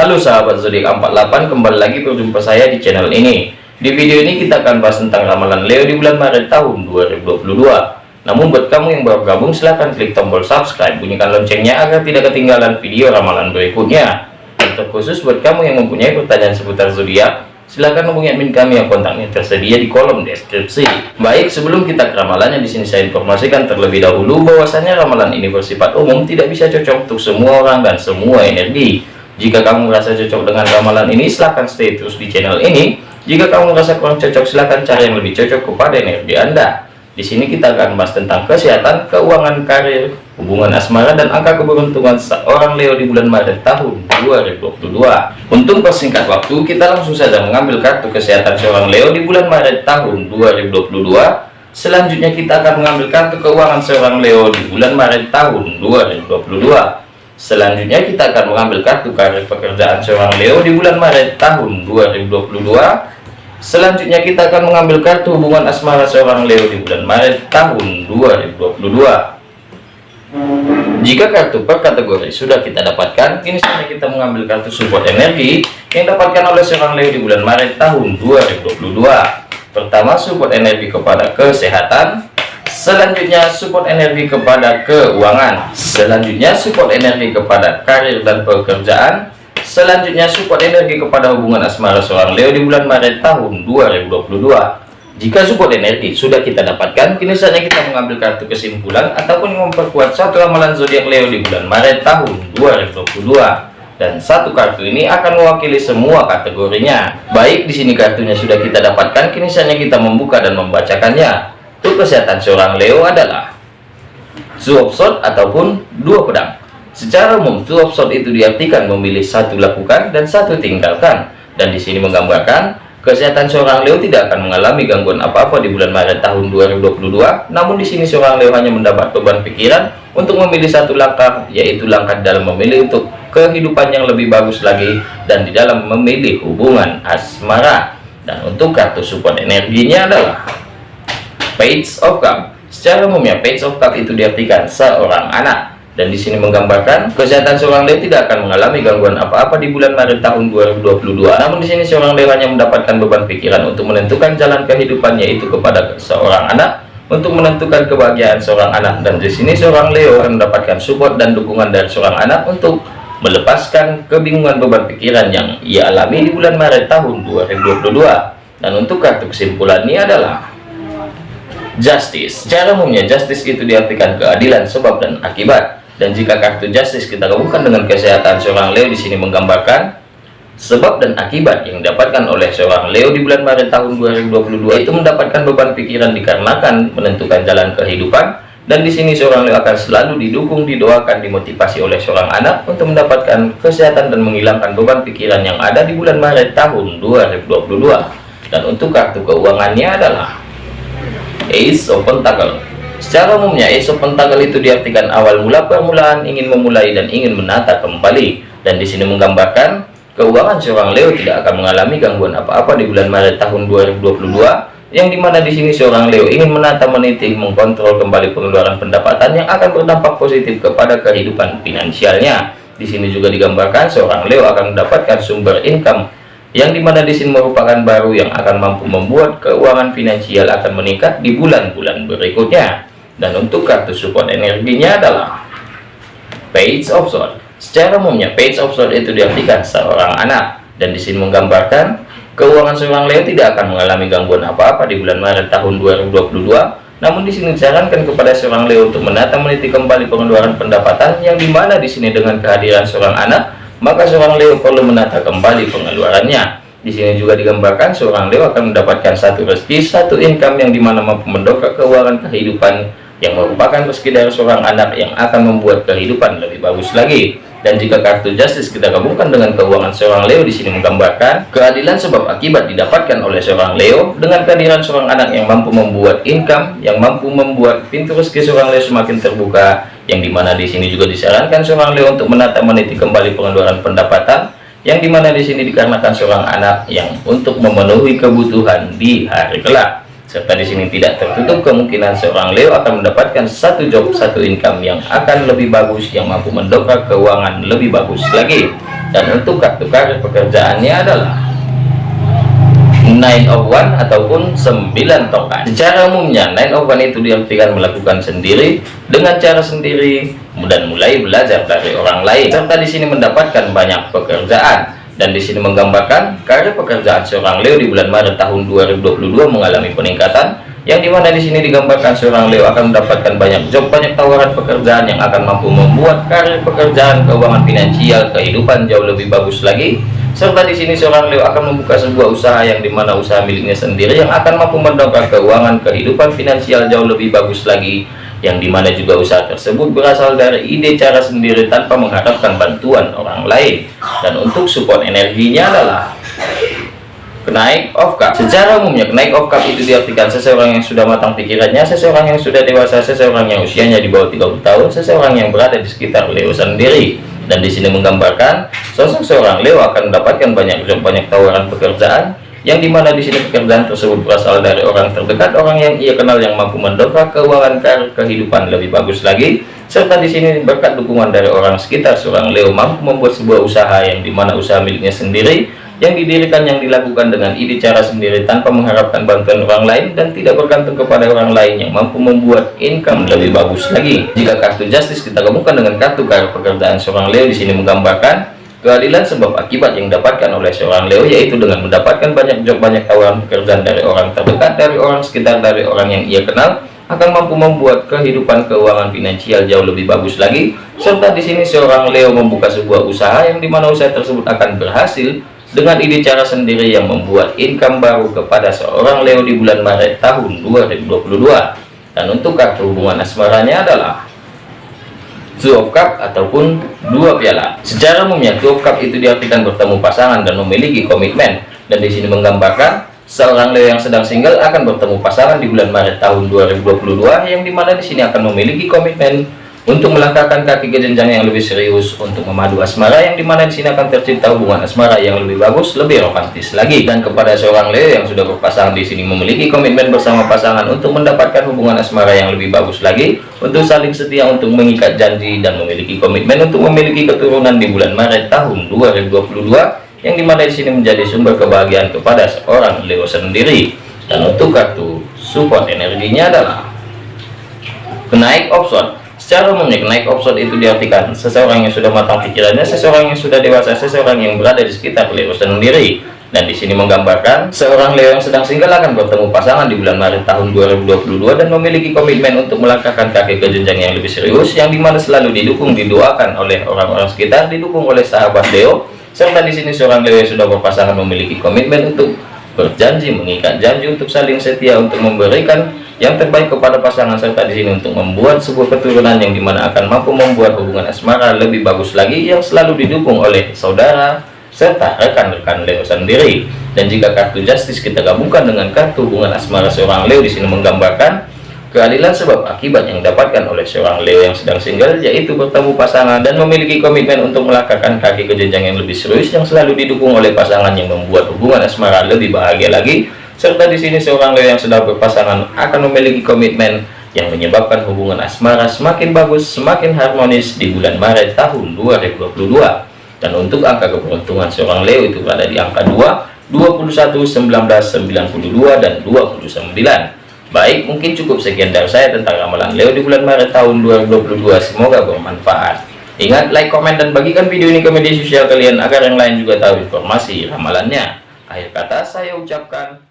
Halo sahabat zodiak 48 kembali lagi berjumpa saya di channel ini. Di video ini kita akan bahas tentang ramalan Leo di bulan Maret tahun 2022 namun buat kamu yang baru gabung silahkan klik tombol subscribe bunyikan loncengnya agar tidak ketinggalan video ramalan berikutnya. Dan terkhusus buat kamu yang mempunyai pertanyaan seputar zodiak silahkan hubungi admin kami yang kontaknya tersedia di kolom deskripsi. Baik sebelum kita ke ramalannya di sini saya informasikan terlebih dahulu bahwasanya ramalan ini bersifat umum tidak bisa cocok untuk semua orang dan semua energi jika kamu merasa cocok dengan ramalan ini, silahkan stay terus di channel ini. Jika kamu merasa kurang cocok, silahkan cari yang lebih cocok kepada energi Anda. Di sini kita akan bahas tentang kesehatan, keuangan, karir, hubungan asmara, dan angka keberuntungan seorang Leo di bulan Maret tahun 2022. Untuk persingkat waktu, kita langsung saja mengambil kartu kesehatan seorang Leo di bulan Maret tahun 2022. Selanjutnya kita akan mengambil kartu keuangan seorang Leo di bulan Maret tahun 2022. Selanjutnya kita akan mengambil kartu karir pekerjaan seorang Leo di bulan Maret tahun 2022. Selanjutnya kita akan mengambil kartu hubungan asmara seorang Leo di bulan Maret tahun 2022. Jika kartu per kategori sudah kita dapatkan, kini saatnya kita mengambil kartu support energi yang dapatkan oleh seorang Leo di bulan Maret tahun 2022. Pertama, support energi kepada kesehatan, Selanjutnya support energi kepada keuangan Selanjutnya support energi kepada karir dan pekerjaan Selanjutnya support energi kepada hubungan asmara seorang Leo di bulan Maret tahun 2022 Jika support energi sudah kita dapatkan Kini saatnya kita mengambil kartu kesimpulan Ataupun memperkuat satu ramalan zodiak Leo di bulan Maret tahun 2022 dan satu kartu ini akan mewakili semua kategorinya. Baik, di sini kartunya sudah kita dapatkan, kini saatnya kita membuka dan membacakannya. Untuk kesehatan seorang Leo adalah Two shot ataupun dua pedang. Secara umum, two shot itu diartikan memilih satu lakukan dan satu tinggalkan. Dan di sini menggambarkan kesehatan seorang Leo tidak akan mengalami gangguan apa-apa di bulan Maret tahun 2022. Namun di sini seorang Leo hanya mendapat beban pikiran untuk memilih satu langkah, yaitu langkah dalam memilih untuk kehidupan yang lebih bagus lagi dan di dalam memilih hubungan asmara. Dan untuk kartu support energinya adalah page of cup secara umumnya page of cup itu diartikan seorang anak. Dan di sini menggambarkan kesehatan seorang Leo tidak akan mengalami gangguan apa-apa di bulan Maret tahun 2022 namun di sini seorang Leo hanya mendapatkan beban pikiran untuk menentukan jalan kehidupannya itu kepada seorang anak untuk menentukan kebahagiaan seorang anak. Dan di sini seorang Leo akan mendapatkan support dan dukungan dari seorang anak untuk melepaskan kebingungan beban pikiran yang ia alami di bulan Maret tahun 2022 dan untuk kartu kesimpulannya adalah justice. Secara umumnya justice itu diartikan keadilan sebab dan akibat. Dan jika kartu justice kita gabungkan dengan kesehatan seorang Leo di sini menggambarkan sebab dan akibat yang didapatkan oleh seorang Leo di bulan Maret tahun 2022 itu mendapatkan beban pikiran dikarenakan menentukan jalan kehidupan. Dan di sini seorang Leo akan selalu didukung didoakan dimotivasi oleh seorang anak untuk mendapatkan kesehatan dan menghilangkan beban pikiran yang ada di bulan Maret tahun 2022 dan untuk kartu keuangannya adalah Ace of Pentacle. Secara umumnya Ace of Pentacle itu diartikan awal mula permulaan ingin memulai dan ingin menata kembali. Dan di sini menggambarkan keuangan seorang Leo tidak akan mengalami gangguan apa-apa di bulan Maret tahun 2022 yang di mana di sini seorang Leo ingin menata meniti mengkontrol kembali pengeluaran pendapatan yang akan berdampak positif kepada kehidupan finansialnya. Di sini juga digambarkan seorang Leo akan mendapatkan sumber income yang di mana di sini merupakan baru yang akan mampu membuat keuangan finansial akan meningkat di bulan-bulan berikutnya. Dan untuk kartu support energinya adalah page of sword secara umumnya page of sword itu diartikan seorang anak. Dan di sini menggambarkan keuangan seorang Leo tidak akan mengalami gangguan apa-apa di bulan Maret tahun 2022 namun di sini disarankan kepada seorang Leo untuk menata meniti kembali pengeluaran pendapatan yang di mana di sini dengan kehadiran seorang anak maka seorang Leo perlu menata kembali pengeluarannya. Di sini juga digambarkan seorang Leo akan mendapatkan satu rezeki, satu income yang di mana mampu mendongkrak keuangan kehidupan yang merupakan rezeki dari seorang anak yang akan membuat kehidupan lebih bagus lagi. Dan jika kartu justice kita gabungkan dengan keuangan seorang Leo di sini menggambarkan keadilan sebab akibat didapatkan oleh seorang Leo dengan kehadiran seorang anak yang mampu membuat income, yang mampu membuat pintu rezeki seorang Leo semakin terbuka, yang di mana di sini juga disarankan seorang Leo untuk menata meniti kembali pengeluaran pendapatan, yang di mana di sini dikarenakan seorang anak yang untuk memenuhi kebutuhan di hari kelak. Serta di sini tidak tertutup kemungkinan seorang Leo akan mendapatkan satu job satu income yang akan lebih bagus yang mampu mendongkrak keuangan lebih bagus lagi. Dan untuk kartu karir pekerjaannya adalah Nine of One ataupun 9 tongkat secara umumnya Nine of One itu diartikan melakukan sendiri dengan cara sendiri dan mulai belajar dari orang lain. Serta di sini mendapatkan banyak pekerjaan. Dan di sini menggambarkan karir pekerjaan seorang Leo di bulan Maret tahun 2022 mengalami peningkatan yang di mana di sini digambarkan seorang Leo akan mendapatkan banyak job banyak tawaran pekerjaan yang akan mampu membuat karir pekerjaan keuangan finansial kehidupan jauh lebih bagus lagi serta di sini seorang Leo akan membuka sebuah usaha yang di mana usaha miliknya sendiri yang akan mampu mendongkrak keuangan kehidupan finansial jauh lebih bagus lagi yang di mana juga usaha tersebut berasal dari ide cara sendiri tanpa mengharapkan bantuan orang lain. Dan untuk support energinya adalah kenaik of cup secara umumnya kenaik of cup itu diartikan seseorang yang sudah matang pikirannya seseorang yang sudah dewasa seseorang yang usianya di bawah 30 tahun seseorang yang berada di sekitar Leo sendiri dan di sini menggambarkan sosok seorang Leo akan mendapatkan banyak banyak tawaran pekerjaan yang di mana di sini pekerjaan tersebut berasal dari orang terdekat orang yang ia kenal yang mampu mendongkrak keuangan kehidupan lebih bagus lagi. Serta di sini berkat dukungan dari orang sekitar seorang Leo mampu membuat sebuah usaha yang di mana usaha miliknya sendiri yang didirikan yang dilakukan dengan ide cara sendiri tanpa mengharapkan bantuan orang lain dan tidak bergantung kepada orang lain yang mampu membuat income lebih bagus lagi. Jika kartu justice kita gabungkan dengan kartu karir pekerjaan seorang Leo di sini menggambarkan keadilan sebab akibat yang didapatkan oleh seorang Leo yaitu dengan mendapatkan banyak job banyak tawaran pekerjaan dari orang terdekat dari orang sekitar dari orang yang ia kenal akan mampu membuat kehidupan keuangan finansial jauh lebih bagus lagi. Serta di sini seorang Leo membuka sebuah usaha yang di mana usaha tersebut akan berhasil dengan ide cara sendiri yang membuat income baru kepada seorang Leo di bulan Maret tahun 2022 dan untuk kartu hubungan asmaranya adalah Two of Cup ataupun dua piala. Secara umumnya Two of Cup itu diartikan bertemu pasangan dan memiliki komitmen. Dan di sini menggambarkan seorang Leo yang sedang single akan bertemu pasangan di bulan Maret tahun 2022 yang di mana di sini akan memiliki komitmen untuk melangkahkan kaki ke jenjang yang lebih serius untuk memadu asmara yang di mana di sini akan tercipta hubungan asmara yang lebih bagus lebih romantis lagi. Dan kepada seorang Leo yang sudah berpasangan di sini memiliki komitmen bersama pasangan untuk mendapatkan hubungan asmara yang lebih bagus lagi untuk saling setia untuk mengikat janji dan memiliki komitmen untuk memiliki keturunan di bulan Maret tahun 2022 yang di mana di sini menjadi sumber kebahagiaan kepada seorang Leo sendiri. Dan untuk kartu support energinya adalah kenaik option Secara umumnya naik option itu diartikan seseorang yang sudah matang pikirannya, seseorang yang sudah dewasa, seseorang yang berada di sekitar Leo sendiri. Dan di sini menggambarkan seorang Leo yang sedang single akan bertemu pasangan di bulan Maret tahun 2022 dan memiliki komitmen untuk melangkahkan kaki ke jenjang yang lebih serius yang di mana selalu didukung didoakan oleh orang-orang sekitar, didukung oleh sahabat Leo. Serta di sini seorang Leo yang sudah berpasangan memiliki komitmen untuk berjanji mengikat janji untuk saling setia untuk memberikan yang terbaik kepada pasangan serta di sini untuk membuat sebuah keturunan yang di mana akan mampu membuat hubungan asmara lebih bagus lagi yang selalu didukung oleh saudara serta rekan-rekan Leo sendiri. Dan jika kartu justice kita gabungkan dengan kartu hubungan asmara seorang Leo di sini menggambarkan keadilan sebab akibat yang didapatkan oleh seorang Leo yang sedang single yaitu bertemu pasangan dan memiliki komitmen untuk melangkahkan kaki ke jenjang yang lebih serius yang selalu didukung oleh pasangan yang membuat hubungan asmara lebih bahagia lagi serta di sini seorang Leo yang sedang berpasangan akan memiliki komitmen yang menyebabkan hubungan asmara semakin bagus, semakin harmonis di bulan Maret tahun 2022. Dan untuk angka keberuntungan seorang Leo itu berada di angka 2, 21, 19, 92, dan 29. Baik, mungkin cukup sekian dari saya tentang ramalan Leo di bulan Maret tahun 2022. Semoga bermanfaat. Ingat, like, komen, dan bagikan video ini ke media sosial kalian agar yang lain juga tahu informasi ramalannya. Akhir kata saya ucapkan